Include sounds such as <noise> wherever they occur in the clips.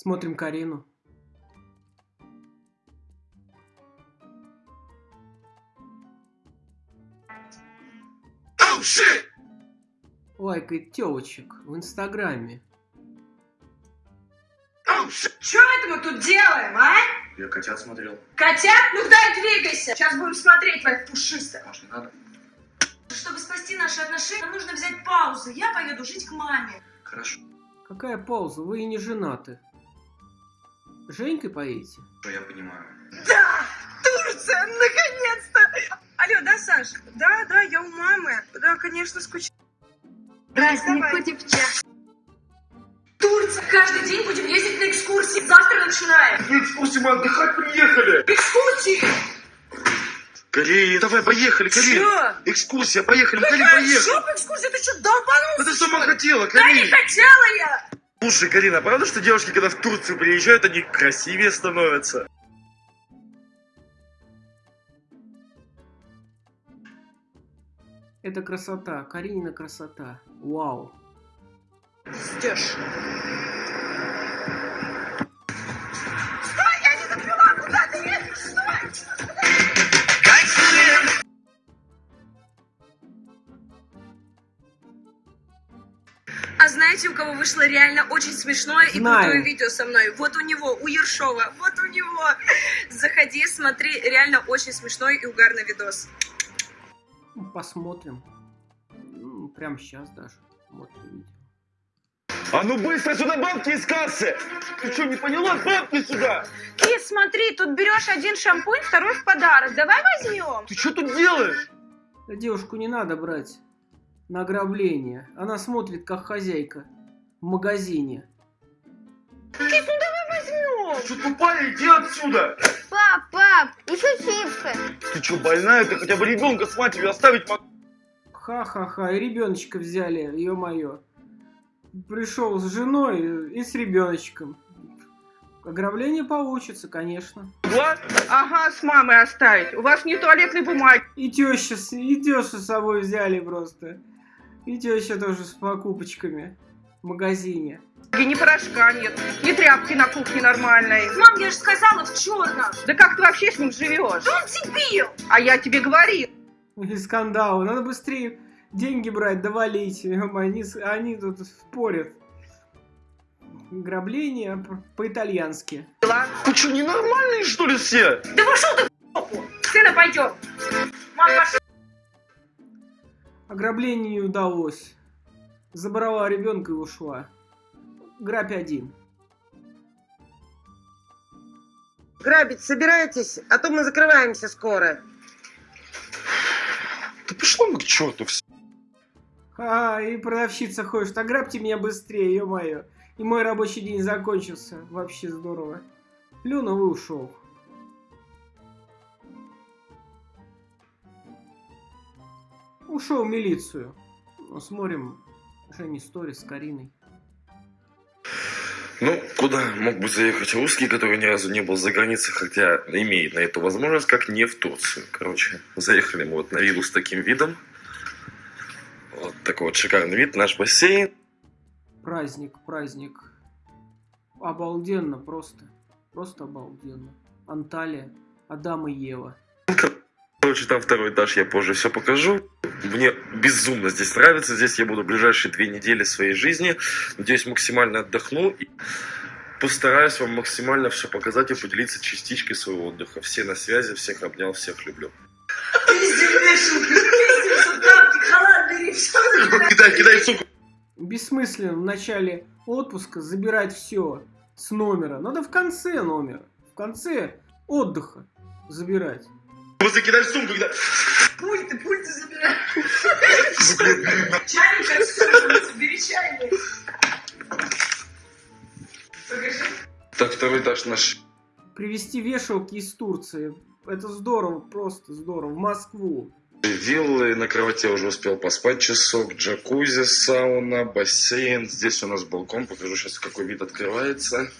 Смотрим Карину. Oh shit! Лайкает телочек в Инстаграме. Oh! Что это мы тут делаем, а? Я котят смотрел. Котят? Ну дай двигайся. Сейчас будем смотреть твоих пушистых. Может, не надо? Чтобы спасти наши отношения, нам нужно взять паузу. Я поеду жить к маме. Хорошо, Какая пауза? Вы и не женаты. Женькой поедете? я понимаю. Да! Турция, наконец-то! Алло, да, Саш? Да, да, я у мамы. Да, конечно, скучаю. Праздник Давай. хоть и в час. Турция! Каждый день будем ездить на экскурсии. Завтра начинаем. На экскурсии мы отдыхать приехали! Экскурсии! Карин, давай, поехали, Карин! Чё? Экскурсия, поехали, Какая поехали! жопа экскурсия? Ты что, долбанулся? Это сама хотела, Да не хотела я! Слушай, Карина, правда, что девушки, когда в Турцию приезжают, они красивее становятся? Это красота, Каринина красота. Вау. Ждешь. Знаете, у кого вышло реально очень смешное и Знаю. крутое видео со мной? Вот у него, у Ершова, вот у него. Заходи, смотри, реально очень смешной и угарный видос. Ну, Посмотрим. Ну, Прямо сейчас даже. Вот видео. А ну быстро сюда бабки из кассы! Ты что, не поняла? Бабки сюда! Кис, смотри, тут берешь один шампунь, второй в подарок. Давай возьмем. Ты что тут делаешь? Да девушку не надо брать на ограбление. Она смотрит, как хозяйка в магазине. Кис, ну давай возьмем. Ты что, тупая? Иди отсюда! Пап, пап, еще чипсы. Ты что, больная? Ты хотя бы ребенка с матерью оставить мог... Ха-ха-ха, и ребеночка взяли, ё-моё. Пришел с женой и с ребеночком. Ограбление получится, конечно. могла? Ага, с мамой оставить. У вас не туалетной бумаги. И теща, с- и тещу с собой взяли просто. И теща тоже с покупочками в магазине. Ни порошка нет, ни тряпки на кухне нормальной. Мам, я же сказала в черном. Да как ты вообще с ним живешь? Он дебил. А я тебе говорил. И скандалы. Надо быстрее деньги брать, довалить. Они, они тут спорят. Ограбление п- по-итальянски. Вы что, ненормальные, что ли, все? Да пошел ты в. Сына пойдем. Мам, пошел. Ограбление не удалось. Забрала ребенка и ушла. Грабь один. Грабить собираетесь? А то мы закрываемся скоро. Да пошло мы к черту все. А, и продавщица ходит, ограбьте меня быстрее, ё-моё. И мой рабочий день закончился. Вообще здорово. Плюнул и ушел. Ушел в милицию. Смотрим Жени сторис с Кариной. Ну, куда мог бы заехать русский, который ни разу не был за границей, хотя имеет на эту возможность, как не в Турцию. Короче, заехали мы вот на виллу с таким видом. Вот такой вот шикарный вид, наш бассейн. Праздник, праздник. Обалденно просто. Просто обалденно. Анталия, Адам и Ева. Короче, там второй этаж, я позже все покажу. Мне безумно здесь нравится. Здесь я буду ближайшие две недели своей жизни. Надеюсь, максимально отдохну. И постараюсь вам максимально все показать и поделиться частичкой своего отдыха. Все на связи, всех обнял, всех люблю. Все Кидай, кидай, сука! Бессмысленно в начале отпуска забирать все с номера. Надо в конце номера. В конце отдыха забирать. Просто кидай сумку, кидай. Пульты, пульты забирай. Чайник отсюда, бери чайник. Покажи. Так, второй этаж наш. Привезти вешалки из Турции. Это здорово, просто здорово. В Москву. Виллы, на кровати я уже успел поспать часок, джакузи, сауна, бассейн. Здесь у нас балкон, покажу сейчас, какой вид открывается.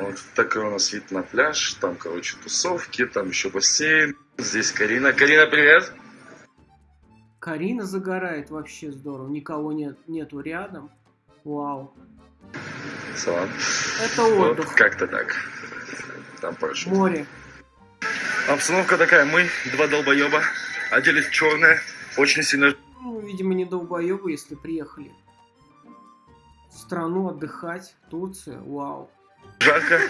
Вот такой у нас вид на пляж. Там, короче, тусовки, там еще бассейн. Здесь Карина. Карина, привет! Карина загорает вообще здорово. Никого нет, нету рядом. Вау. салат. Это Вот отдых. как-то так. Там проще. Море. Обстановка такая, мы, два долбоеба, оделись черное, очень сильно Ну, видимо, не долбоебы, если приехали в страну отдыхать. Турция, вау. Жарко.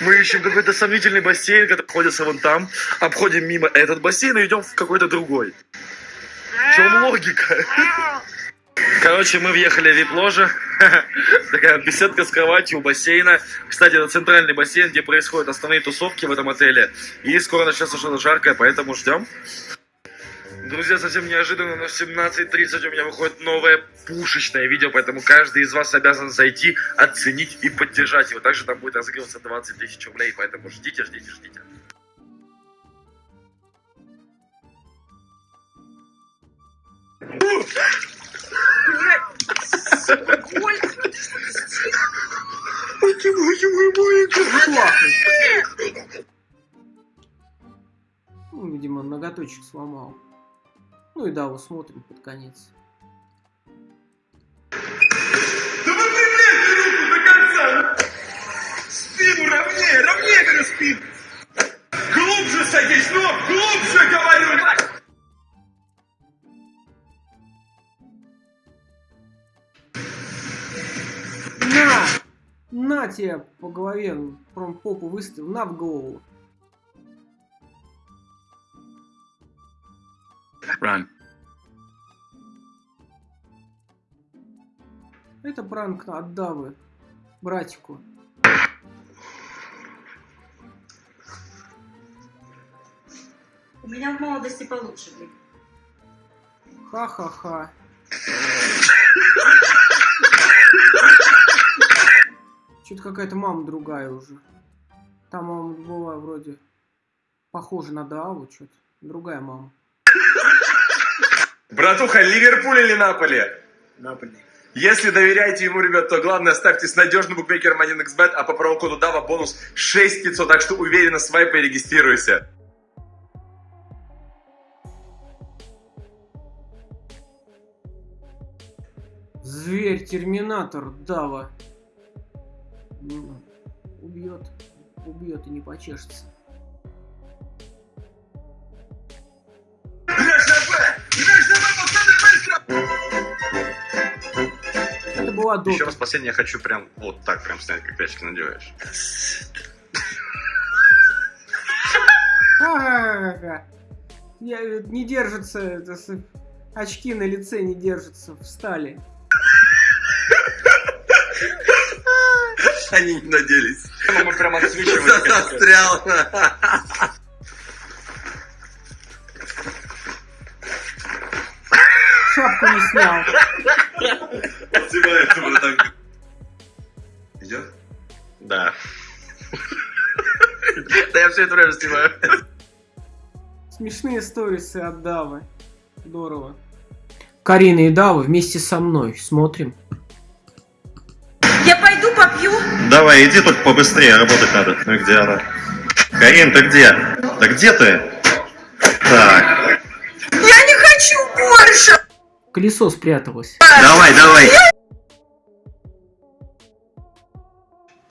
Мы ищем какой-то сомнительный бассейн, который находится вон там, обходим мимо этот бассейн и идем в какой-то другой. В чем логика? Короче, мы въехали в вип-ложе. <laughs> Такая беседка с кроватью у бассейна. Кстати, это центральный бассейн, где происходят основные тусовки в этом отеле. И скоро начнется что-то жаркое, поэтому ждем. Друзья, совсем неожиданно, но в 17.30 у меня выходит новое пушечное видео, поэтому каждый из вас обязан зайти, оценить и поддержать его. Также там будет разыгрываться 20 тысяч рублей, поэтому ждите, ждите, ждите. Ну, видимо, ноготочек сломал. Ну и да, вот смотрим под конец. Да вы приблизьте руку до конца! Спину ровнее, ровнее, говорю, спину! Глубже садись, ну, глубже, говорю! На! На тебе по голове, прям попу выставил, на в голову. Run. Это пранк от Давы, братику. У меня в молодости получше были. Ха-ха-ха. Что-то какая-то мама другая уже. Там мама была вроде похожа на Даву, что-то. Другая мама. Братуха, Ливерпуль или Наполи? Наполи. Если доверяете ему, ребят, то главное ставьте с надежным букмекером 1xbet, а по промокоду DAVA бонус 6500, так что уверенно свайпай и регистрируйся. Зверь, терминатор, Дава. Убьет. Убьет и не почешется. Была Еще Дота. раз последнее я хочу прям вот так прям снять, как пячки надеваешь. Я, э, не держится, очки на лице не держатся, встали. Они не наделись. Мы прям отсвечивать. Застрял. Шапку не снял. Одевается вот так. Идет? Да. Да я все это время снимаю. Смешные сторисы от Давы. Здорово. Карина и Дава вместе со мной. Смотрим. Я пойду попью. Давай, иди только побыстрее, работать надо. Ну и где она? Карин, ты где? Да где ты? Так, Я не хочу больше. Колесо спряталось. давай, давай.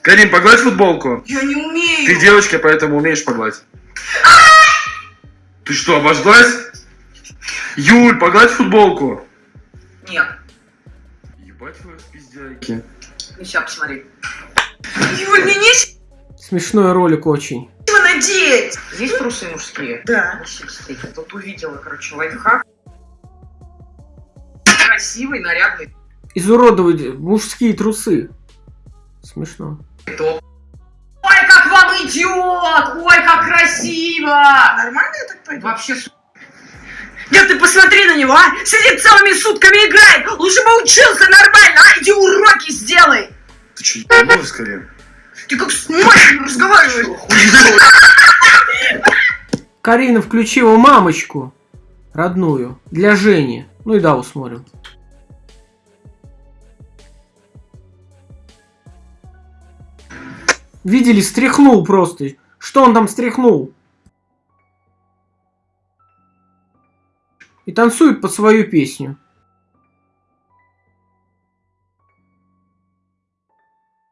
Карин, погладь футболку. Я не умею. Ты девочка, поэтому умеешь погладь. Ты что, обожглась? Юль, погладь футболку. Нет. Ебать вы пиздяйки. Ну, сейчас посмотри. Юль, мне нечего Смешной ролик очень. надеть. Есть трусы мужские? Да. Мужские. Я тут увидела, короче, лайфхак. Красивый, нарядный Изуродовать мужские трусы. Смешно. топ. Ой, как вам идет! Ой, как красиво! Нормально я так пойду? Вообще Да ты посмотри на него, а! Сидит целыми сутками играет! Лучше бы учился нормально, а! Иди уроки сделай! Ты что, ебанулась, Карин? Ты как с матерью разговариваешь! Карина включила мамочку. Родную. Для Жени. Ну и Даву смотрим. Видели, стряхнул просто. Что он там стряхнул? И танцует под свою песню.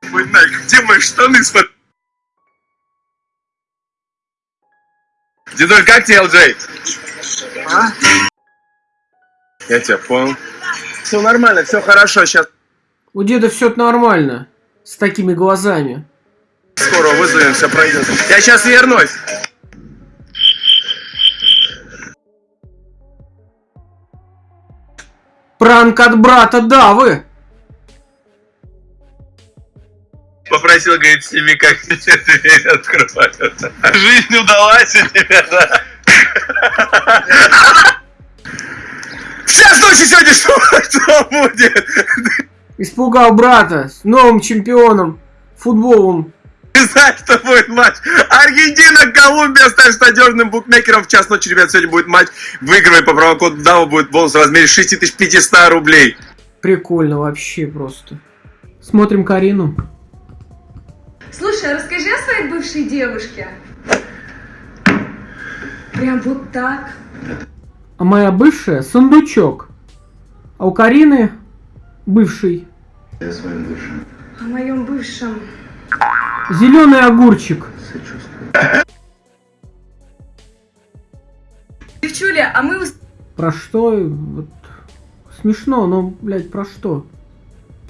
Где мои штаны с Дедуль, как тебе, Элджей? А? Я тебя понял. Все нормально, все хорошо, сейчас У деда все нормально. С такими глазами. скоро вызовем, все пройдет. Я сейчас вернусь. Пранк от брата Давы. Попросил, говорит, сними, как мне дверь открывают. Жизнь удалась у тебя, да? Сейчас ночью сегодня что, что будет? Испугал брата с новым чемпионом футболом. Ты знаешь, что будет матч? Аргентина, Колумбия, станешь надежным букмекером. В час ночи, ребят, сегодня будет матч. Выигрывай по промокоду DAO, будет бонус в размере 6500 рублей. Прикольно вообще просто. Смотрим Карину. Слушай, а расскажи о своей бывшей девушке. Прям вот так. А моя бывшая сундучок. А у Карины бывший О моем бывшем. зеленый огурчик. Девчуля, а мы Про что? Вот. Смешно, но, блядь, про что?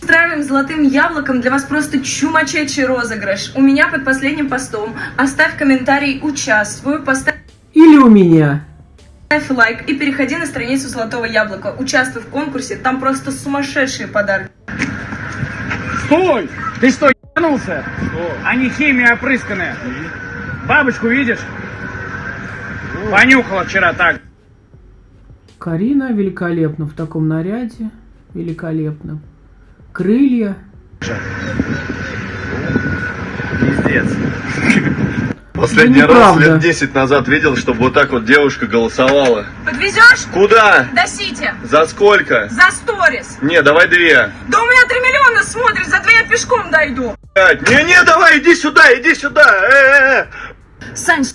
устраиваем золотым яблоком для вас просто чумачечий розыгрыш. У меня под последним постом. Оставь комментарий «Участвую», поставь Или у меня. лайк и переходи на страницу Золотого Яблока. Участвуй в конкурсе, там просто сумасшедшие подарки. Стой! Ты что, ебанулся? Они химия опрысканная. Бабочку видишь? Понюхала вчера так. Карина великолепна в таком наряде. Великолепно. Крылья. Пиздец. Последний раз лет 10 назад видел, чтобы вот так вот девушка голосовала. Подвезешь? Куда? До Сити. За сколько? За сторис. Не, давай две. Да у меня 3 миллиона смотрит, за две я пешком дойду. Не-не, давай, иди сюда, иди сюда. Э-э-э. Сань,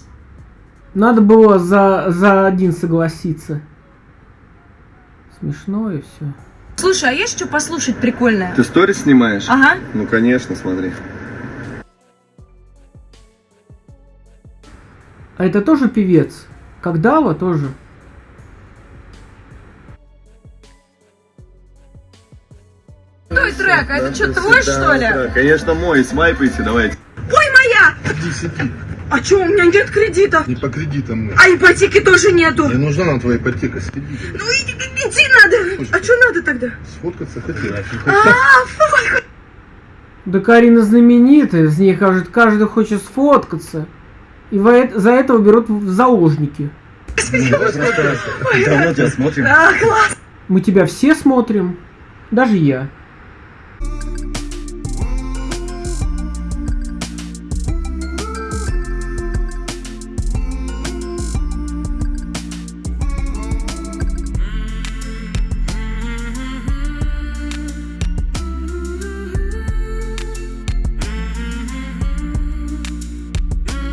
Надо было за, за один согласиться. Смешно и все. слушай, а есть что послушать прикольное? Ты сторис снимаешь? Ага. Ну, конечно, смотри. А это тоже певец? Как Дава тоже? Твой трек, а это что, твой, что ли? Конечно, мой, смайпайте, давайте. Ой, моя! А что, у меня нет кредита? Не по кредитам мы. А ипотеки тоже нету. Не нужна нам твоя ипотека, с кредитом. Ну иди, иди надо. А что надо тогда? Сфоткаться хотела. А, фу, Да Карина знаменитая, с ней кажется, каждый хочет сфоткаться. И за этого берут в заложники. Давно тебя смотрим. а. Мы тебя все смотрим. Даже я.